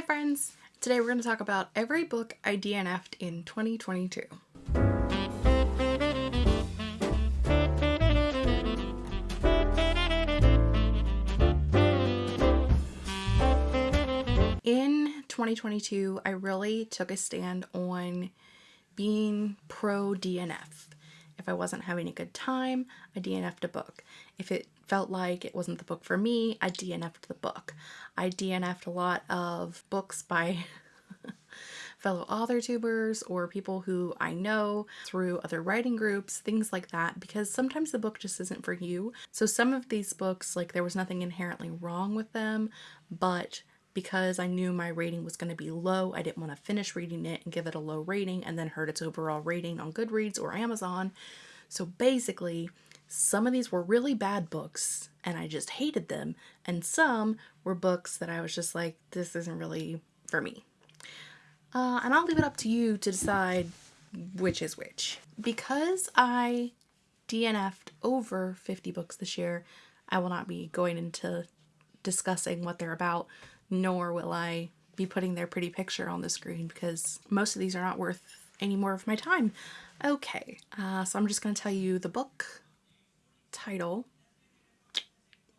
Hi friends! Today we're going to talk about every book I DNF'd in 2022. In 2022, I really took a stand on being pro DNF. If I wasn't having a good time, I DNF'd a book. If it felt like it wasn't the book for me, I DNF'd the book. I DNF'd a lot of books by fellow author tubers or people who I know through other writing groups, things like that, because sometimes the book just isn't for you. So some of these books, like there was nothing inherently wrong with them, but because I knew my rating was going to be low, I didn't want to finish reading it and give it a low rating and then hurt its overall rating on Goodreads or Amazon. So basically, some of these were really bad books and I just hated them, and some were books that I was just like, this isn't really for me. Uh, and I'll leave it up to you to decide which is which. Because I DNF'd over 50 books this year, I will not be going into discussing what they're about nor will I be putting their pretty picture on the screen because most of these are not worth any more of my time. Okay, uh, so I'm just going to tell you the book title.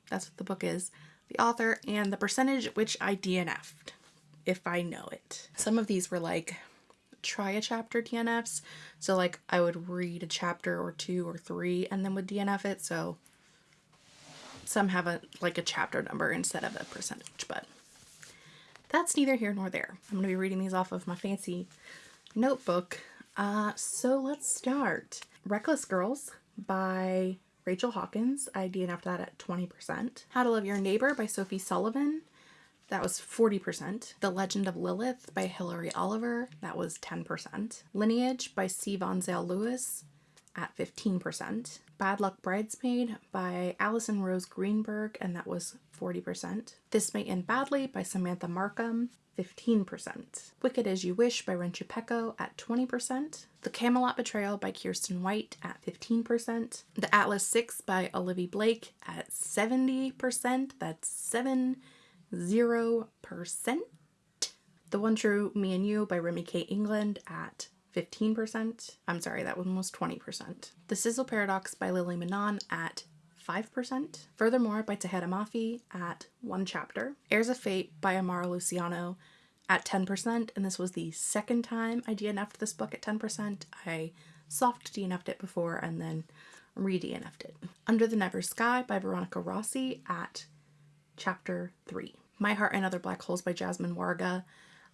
That's what the book is. The author and the percentage which I DNF'd, if I know it. Some of these were like try a chapter DNFs. So like I would read a chapter or two or three and then would DNF it. So some have a like a chapter number instead of a percentage, but that's neither here nor there. I'm going to be reading these off of my fancy notebook. Uh, so let's start. Reckless Girls by Rachel Hawkins. I DNF'd that at 20%. How to Love Your Neighbor by Sophie Sullivan. That was 40%. The Legend of Lilith by Hilary Oliver. That was 10%. Lineage by C. Von Zale Lewis at 15%. Bad Luck Bridesmaid by Allison Rose Greenberg, and that was 40%. This May End Badly by Samantha Markham, 15%. Wicked As You Wish by Rin Chupeco at 20%. The Camelot Betrayal by Kiersten White at 15%. The Atlas 6 by Olivia Blake at 70%. That's 7 0%. The One True Me and You by Remi K. England at 15%. I'm sorry, that one was 20%. The Sizzle Paradox by Lily Menon at 5%. Furthermore by Tahereh Mafi at one chapter. Heirs of Fate by Amara Luciano at 10%, and this was the second time I DNF'd this book at 10%. I soft DNF'd it before and then re-DNF'd it. Under the Never Sky by Veronica Rossi at chapter 3. My Heart and Other Black Holes by Jasmine Warga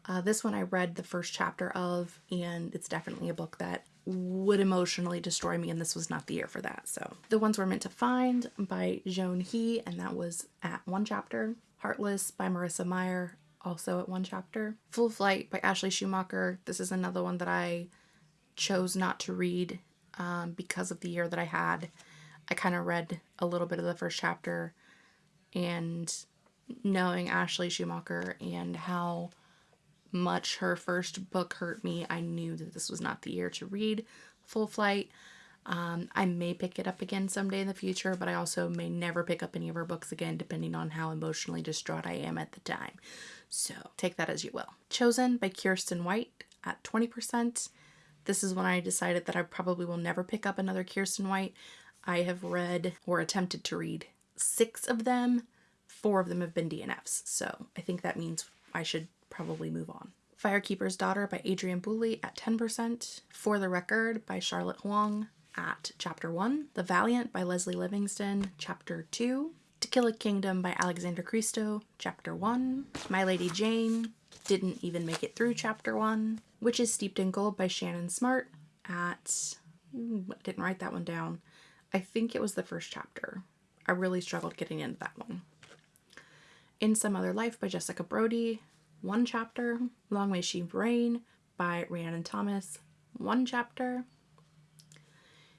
uh, this one I read the first chapter of, and it's definitely a book that would emotionally destroy me, and this was not the year for that. So, The Ones We're Meant to Find by Joan He, and that was at one chapter. Heartless by Marissa Meyer, also at one chapter. Full Flight by Ashley Schumacher. This is another one that I chose not to read um, because of the year that I had. I kind of read a little bit of the first chapter, and knowing Ashley Schumacher and how much her first book hurt me, I knew that this was not the year to read Full Flight. Um, I may pick it up again someday in the future, but I also may never pick up any of her books again, depending on how emotionally distraught I am at the time. So take that as you will. Chosen by Kiersten White at 20%. This is when I decided that I probably will never pick up another Kiersten White. I have read or attempted to read six of them. Four of them have been DNFs, so I think that means I should probably move on. Firekeeper's Daughter by Adrienne Boulley at 10%. For the Record by Charlotte Huang at chapter 1. The Valiant by Lesley Livingston, chapter 2. To Kill a Kingdom by Alexander Christo, chapter 1. My Lady Jane didn't even make it through chapter 1. Witches Steeped in Gold by Shannon Smart at. Mm, I didn't write that one down. I think it was the first chapter. I really struggled getting into that one. In Some Other Life by Jessica Brody, one chapter. Long May She Reign by Rhiannon Thomas, one chapter.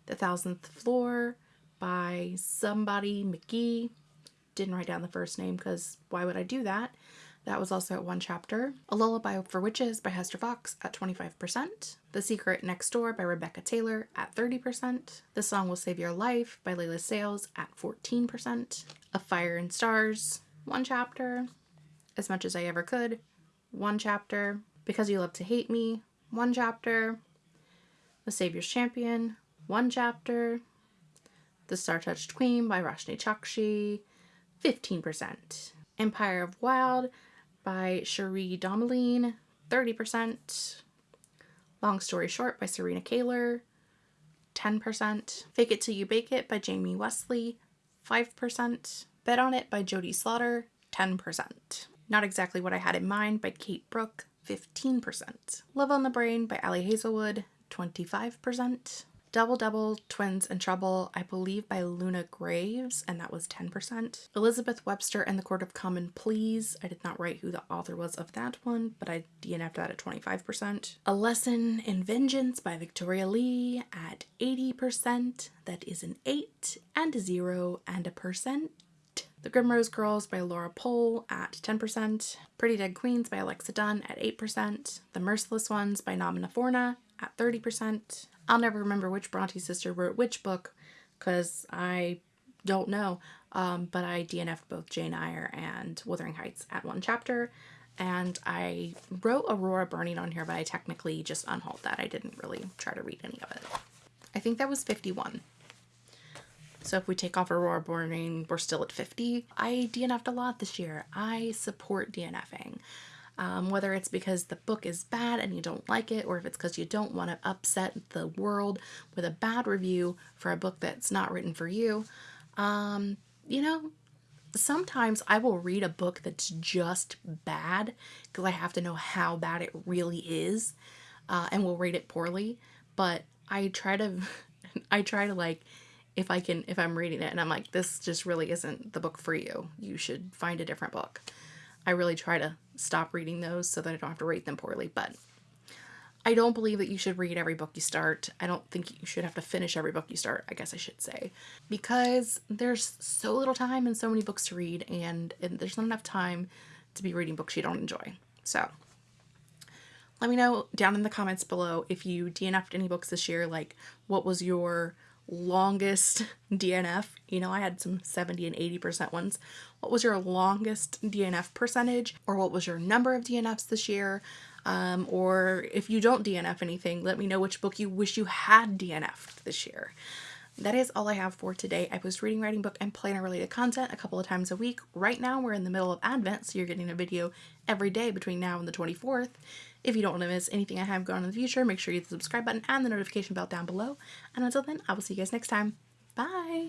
The Thousandth Floor by somebody McGee. Didn't write down the first name because why would I do that? That was also at one chapter. A Lullaby for Witches by Hester Fox at 25%. The Secret Next Door by Rebecca Taylor at 30%. The Song Will Save Your Life by Leila Sales at 14%. A Fire and Stars, one chapter. As Much as I Ever Could one chapter. Because You Love to Hate Me, one chapter. The Savior's Champion, one chapter. The Star Touched Queen by Roshani Chokshi, 15%. Empire of Wild by Cherie Dimaline, 30%. Long Story Short by Serena Kaylor, 10%. Fake It Till You Bake It by Jamie Wesley, 5%. Bet on It by Jodie Slaughter, 10%. Not Exactly What I Had in Mind by Kate Brook, 15%. Love on the Brain by Ali Hazelwood, 25%. Double Double, Twins and Trouble, I believe by Luna Graves, and that was 10%. Elizabeth Webster and the Court of Common Pleas, I did not write who the author was of that one, but I DNF'd that at 25%. A Lesson in Vengeance by Victoria Lee at 80%, that is an 8 and a 0 and a percent. The Grimrose Girls by Laura Pohl at 10%. Pretty Dead Queens by Alexa Donne at 8%. The Merciless Ones by Namina Forna at 30%. I'll never remember which Bronte sister wrote which book because I don't know. Um, but I DNF'd both Jane Eyre and Wuthering Heights at one chapter. And I wrote Aurora Burning on here, but I technically just unhauled that. I didn't really try to read any of it. I think that was 51. So if we take off Aurora Burning, we're still at 50. I DNF'd a lot this year. I support DNFing. Um, whether it's because the book is bad and you don't like it, or if it's because you don't want to upset the world with a bad review for a book that's not written for you. Um, you know, sometimes I will read a book that's just bad because I have to know how bad it really is, uh, and will rate it poorly. But I try to, I try to like, if I can, if I'm reading it and I'm like, this just really isn't the book for you. You should find a different book. I really try to stop reading those so that I don't have to rate them poorly, but I don't believe that you should read every book you start. I don't think you should have to finish every book you start, I guess I should say, because there's so little time and so many books to read, and, and there's not enough time to be reading books you don't enjoy. So, let me know down in the comments below if you DNF'd any books this year, like what was your longest DNF. You know, I had some 70 and 80% ones. What was your longest DNF percentage? Or what was your number of DNFs this year? Um, or if you don't DNF anything, let me know which book you wish you had DNF'd this year. That is all I have for today. I post reading, writing, book, and planner related content a couple of times a week. Right now, we're in the middle of Advent, so you're getting a video every day between now and the 24th. If you don't want to miss anything I have going on in the future, make sure you hit the subscribe button and the notification bell down below. And until then, I will see you guys next time. Bye!